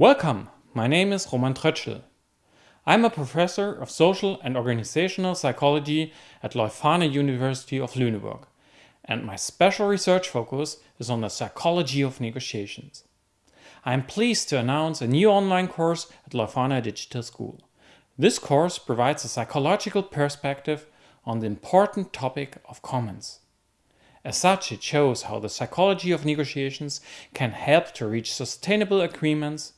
Welcome, my name is Roman Trötschel. I'm a professor of social and organizational psychology at Leuphana University of Lüneburg, and my special research focus is on the psychology of negotiations. I am pleased to announce a new online course at Leuphana Digital School. This course provides a psychological perspective on the important topic of commons. As such, it shows how the psychology of negotiations can help to reach sustainable agreements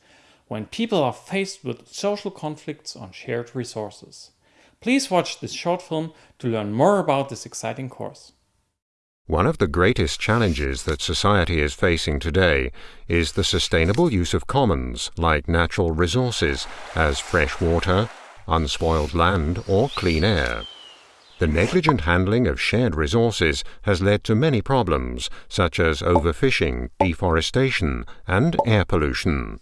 when people are faced with social conflicts on shared resources. Please watch this short film to learn more about this exciting course. One of the greatest challenges that society is facing today is the sustainable use of commons like natural resources as fresh water, unspoiled land or clean air. The negligent handling of shared resources has led to many problems such as overfishing, deforestation and air pollution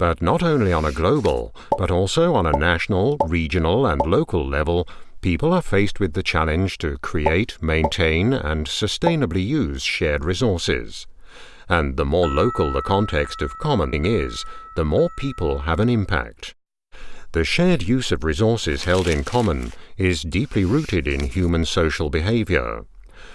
but not only on a global, but also on a national, regional and local level, people are faced with the challenge to create, maintain and sustainably use shared resources. And the more local the context of commoning is, the more people have an impact. The shared use of resources held in common is deeply rooted in human social behavior.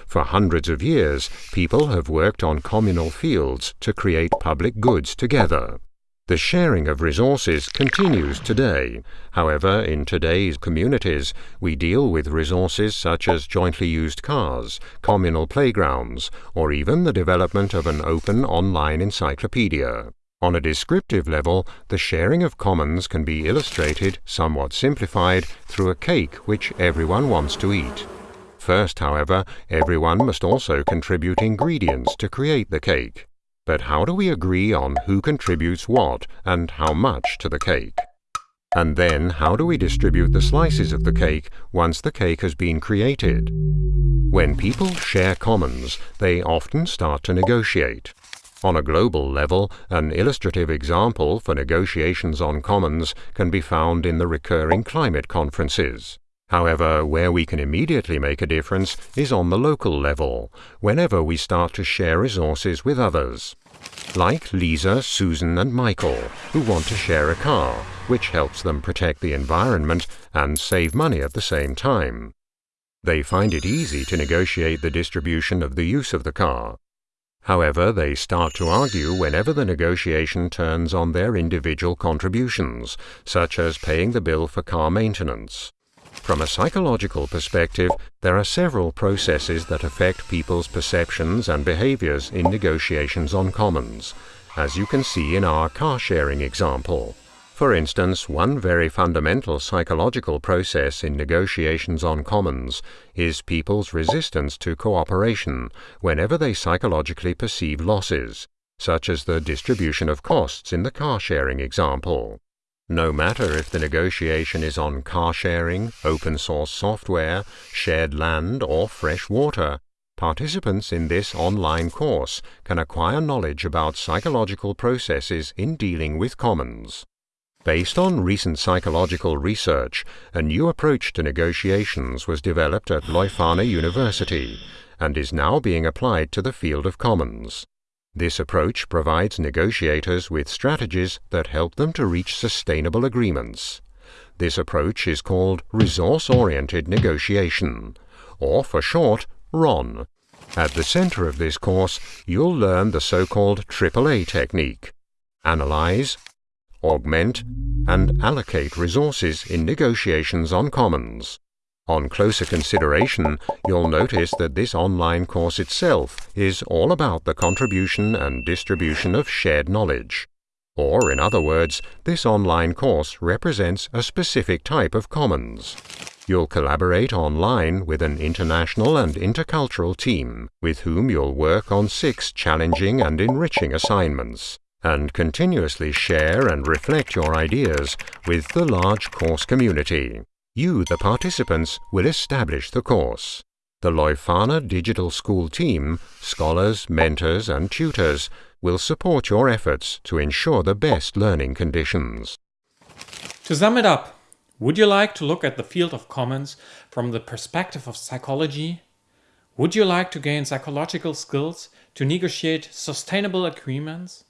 For hundreds of years, people have worked on communal fields to create public goods together. The sharing of resources continues today. However, in today's communities, we deal with resources such as jointly used cars, communal playgrounds, or even the development of an open online encyclopedia. On a descriptive level, the sharing of commons can be illustrated, somewhat simplified, through a cake which everyone wants to eat. First, however, everyone must also contribute ingredients to create the cake. But how do we agree on who contributes what and how much to the cake? And then how do we distribute the slices of the cake once the cake has been created? When people share commons, they often start to negotiate. On a global level, an illustrative example for negotiations on commons can be found in the recurring climate conferences. However, where we can immediately make a difference is on the local level, whenever we start to share resources with others. Like Lisa, Susan and Michael, who want to share a car, which helps them protect the environment and save money at the same time. They find it easy to negotiate the distribution of the use of the car. However, they start to argue whenever the negotiation turns on their individual contributions, such as paying the bill for car maintenance. From a psychological perspective, there are several processes that affect people's perceptions and behaviors in negotiations on commons, as you can see in our car sharing example. For instance, one very fundamental psychological process in negotiations on commons is people's resistance to cooperation whenever they psychologically perceive losses, such as the distribution of costs in the car sharing example. No matter if the negotiation is on car sharing, open source software, shared land or fresh water, participants in this online course can acquire knowledge about psychological processes in dealing with commons. Based on recent psychological research, a new approach to negotiations was developed at Leuphana University and is now being applied to the field of commons. This approach provides negotiators with strategies that help them to reach sustainable agreements. This approach is called Resource-Oriented Negotiation, or for short, RON. At the center of this course, you'll learn the so-called AAA technique. Analyze, augment, and allocate resources in negotiations on commons. On closer consideration, you'll notice that this online course itself is all about the contribution and distribution of shared knowledge. Or, in other words, this online course represents a specific type of commons. You'll collaborate online with an international and intercultural team, with whom you'll work on six challenging and enriching assignments, and continuously share and reflect your ideas with the large course community. You, the participants, will establish the course. The Leuphana Digital School team, scholars, mentors and tutors will support your efforts to ensure the best learning conditions. To sum it up, would you like to look at the field of commons from the perspective of psychology? Would you like to gain psychological skills to negotiate sustainable agreements?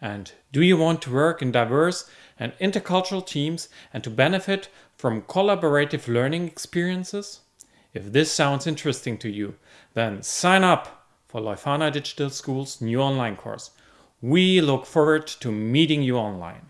And do you want to work in diverse and intercultural teams and to benefit from collaborative learning experiences? If this sounds interesting to you, then sign up for Leuphana Digital School's new online course. We look forward to meeting you online.